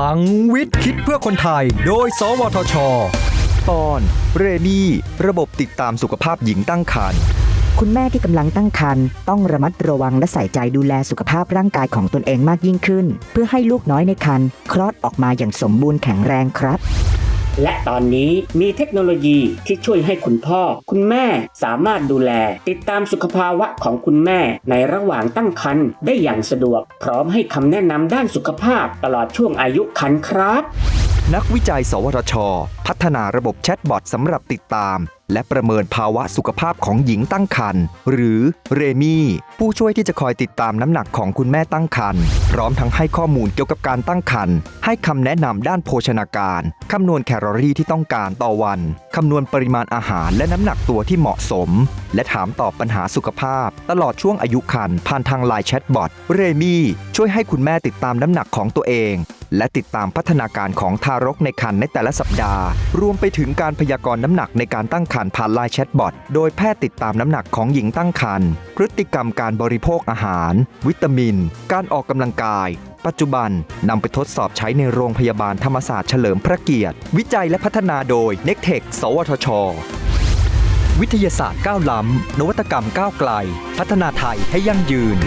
ลังวิทย์คิดเพื่อคนไทย โดย สวทช ตอนเรนี่ระบบติดตามสุขภาพหญิงตั้งครรภ์คุณแม่ที่กำลังตั้งครรภ์ต้องระมัดระวังและใส่ใจดูแลสุขภาพร่างกายของตนเองมากยิ่งขึ้น เพื่อให้ลูกน้อยในครรภ์คลอดออกมาอย่างสมบูรณ์แข็งแรงครับ และตอนนี้มีเทคโนโลยีที่ช่วยให้คุณพ่อ คุณแม่สามารถดูแล ติดตามสุขภาวะของคุณแม่ในระหว่างตั้งครรภ์ได้อย่างสะดวก พร้อมให้คำแนะนำด้านสุขภาพตลอดช่วงอายุครรภ์ครับ นักวิจัย สวทช พัฒนาระบบแชทบอทสำหรับติดตาม และประเมินภาวะสุขภาพของหญิงตั้งครรภ์หรือเรมี่ ผู้ช่วยที่จะคอยติดตามน้ำหนักของคุณแม่ตั้งครรภ์พร้อมทั้งให้ข้อมูลเกี่ยวกับการตั้งครรภ์ให้คำแนะนำด้านโภชนาการคำนวณแคลอรี่ที่ต้องการต่อวันคำนวณปริมาณอาหารและน้ำหนักตัวที่เหมาะสม และถามตอบปัญหาสุขภาพ ตลอดช่วงอายุครรภ์ผ่านทางไลน์แชทบอทเรมี่ช่วยให้คุณแม่ติดตามน้ำหนักของตัวเองและติดตามพัฒนาการของทารกในครรภ์ในแต่ละสัปดาห์ รวมไปถึงการพยากรณ์น้ำหนักในการตั้งครรภ์ผ่านไลน์แชทบอท โดยแพทย์ติดตามน้ำหนักของหญิงตั้งครรภ์ พฤติกรรมการบริโภคอาหาร วิตามิน การออกกำลังกาย ปัจจุบันนำไปทดสอบใช้ในโรงพยาบาลธรรมศาสตร์เฉลิมพระเกียรติ วิจัยและพัฒนาโดย n e c t e c h สวทช วิทยาศาสตร์ก้าวล้ำนวัตกรรมก้าวไกล พัฒนาไทยให้ยั่งยืน